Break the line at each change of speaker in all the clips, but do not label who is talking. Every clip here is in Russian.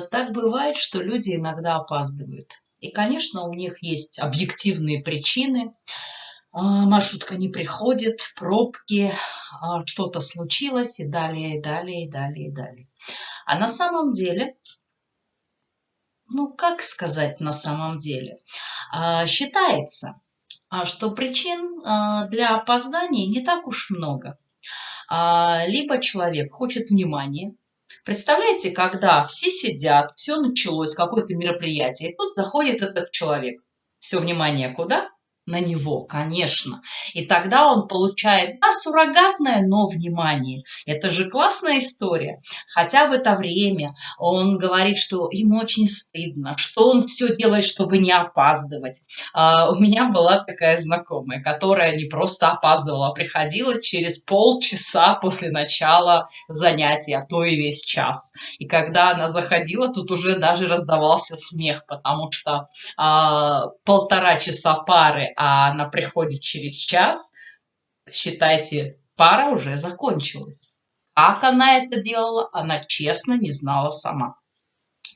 так бывает, что люди иногда опаздывают. И, конечно, у них есть объективные причины. А, маршрутка не приходит, пробки, а, что-то случилось и далее, и далее, и далее, и далее. А на самом деле, ну как сказать на самом деле, а, считается, что причин для опоздания не так уж много. Либо человек хочет внимания, Представляете, когда все сидят, все началось, какое-то мероприятие, и тут заходит этот человек. Все внимание куда? На него, конечно. И тогда он получает, да, суррогатное, но внимание. Это же классная история. Хотя в это время он говорит, что ему очень стыдно, что он все делает, чтобы не опаздывать. А, у меня была такая знакомая, которая не просто опаздывала, а приходила через полчаса после начала занятия, а то и весь час. И когда она заходила, тут уже даже раздавался смех, потому что а, полтора часа пары а она приходит через час, считайте, пара уже закончилась. Как она это делала, она честно не знала сама.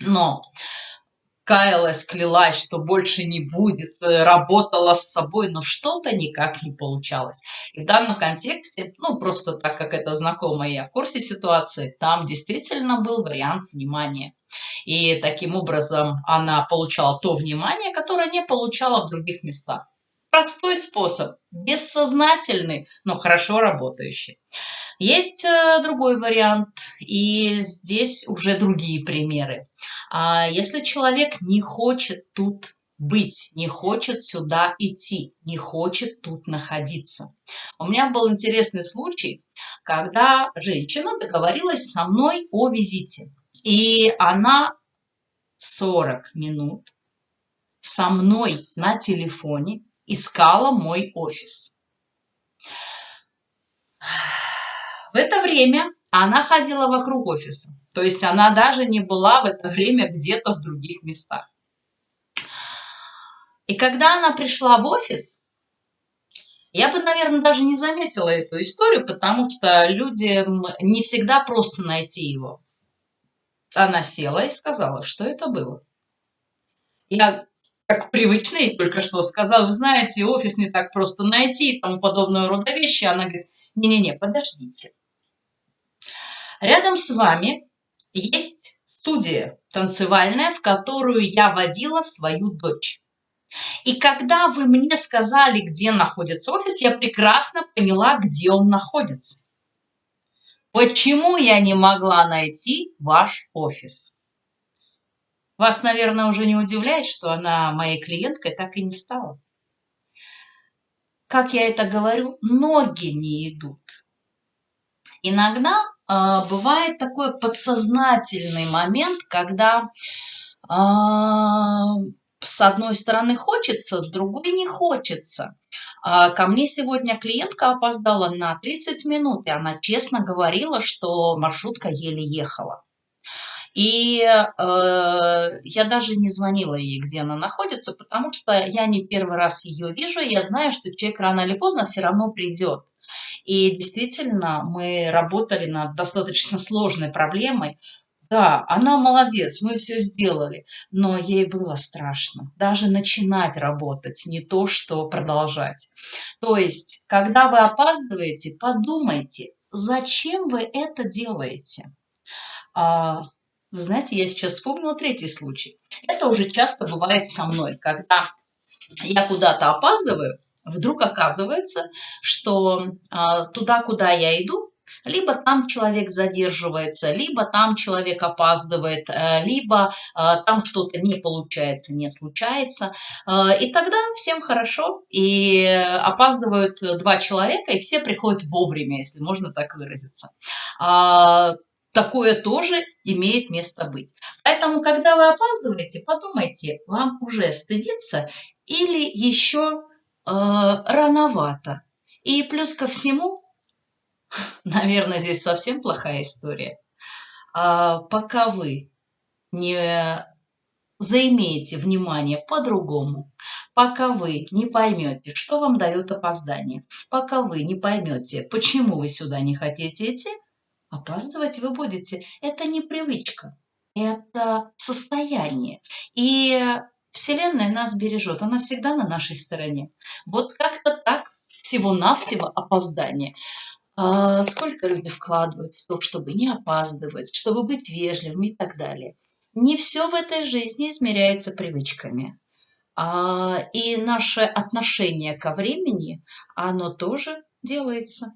Но каялась, клялась, что больше не будет, э, работала с собой, но что-то никак не получалось. И в данном контексте, ну, просто так как это знакомо, я в курсе ситуации, там действительно был вариант внимания. И таким образом она получала то внимание, которое не получала в других местах. Простой способ, бессознательный, но хорошо работающий. Есть э, другой вариант, и здесь уже другие примеры. А если человек не хочет тут быть, не хочет сюда идти, не хочет тут находиться. У меня был интересный случай, когда женщина договорилась со мной о визите. И она 40 минут со мной на телефоне искала мой офис. В это время она ходила вокруг офиса. То есть она даже не была в это время где-то в других местах. И когда она пришла в офис, я бы, наверное, даже не заметила эту историю, потому что людям не всегда просто найти его. Она села и сказала, что это было. Я как привычный только что сказал, вы знаете, офис не так просто найти и тому подобного рода вещи. Она говорит, не-не-не, подождите. Рядом с вами есть студия танцевальная, в которую я водила свою дочь. И когда вы мне сказали, где находится офис, я прекрасно поняла, где он находится. Почему я не могла найти ваш офис? Вас, наверное, уже не удивляет, что она моей клиенткой так и не стала. Как я это говорю, ноги не идут. Иногда э, бывает такой подсознательный момент, когда э, с одной стороны хочется, с другой не хочется. Э, ко мне сегодня клиентка опоздала на 30 минут, и она честно говорила, что маршрутка еле ехала. И э, я даже не звонила ей, где она находится, потому что я не первый раз ее вижу, я знаю, что человек рано или поздно все равно придет. И действительно, мы работали над достаточно сложной проблемой. Да, она молодец, мы все сделали, но ей было страшно. Даже начинать работать, не то, что продолжать. То есть, когда вы опаздываете, подумайте, зачем вы это делаете. А, вы знаете, я сейчас вспомнила третий случай. Это уже часто бывает со мной, когда я куда-то опаздываю, вдруг оказывается, что а, туда, куда я иду, либо там человек задерживается, либо там человек опаздывает, э, либо э, там что-то не получается, не случается. Э, и тогда всем хорошо, и опаздывают два человека, и все приходят вовремя, если можно так выразиться. Такое тоже имеет место быть. Поэтому, когда вы опаздываете, подумайте, вам уже стыдиться или еще э, рановато. И плюс ко всему, наверное, здесь совсем плохая история, а пока вы не заимеете внимание по-другому, пока вы не поймете, что вам дает опоздание, пока вы не поймете, почему вы сюда не хотите идти, Опаздывать вы будете. Это не привычка. это состояние. И Вселенная нас бережет, она всегда на нашей стороне. Вот как-то так, всего-навсего опоздание. А сколько люди вкладывают в то, чтобы не опаздывать, чтобы быть вежливым и так далее. Не все в этой жизни измеряется привычками. А, и наше отношение ко времени, оно тоже делается.